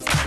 him.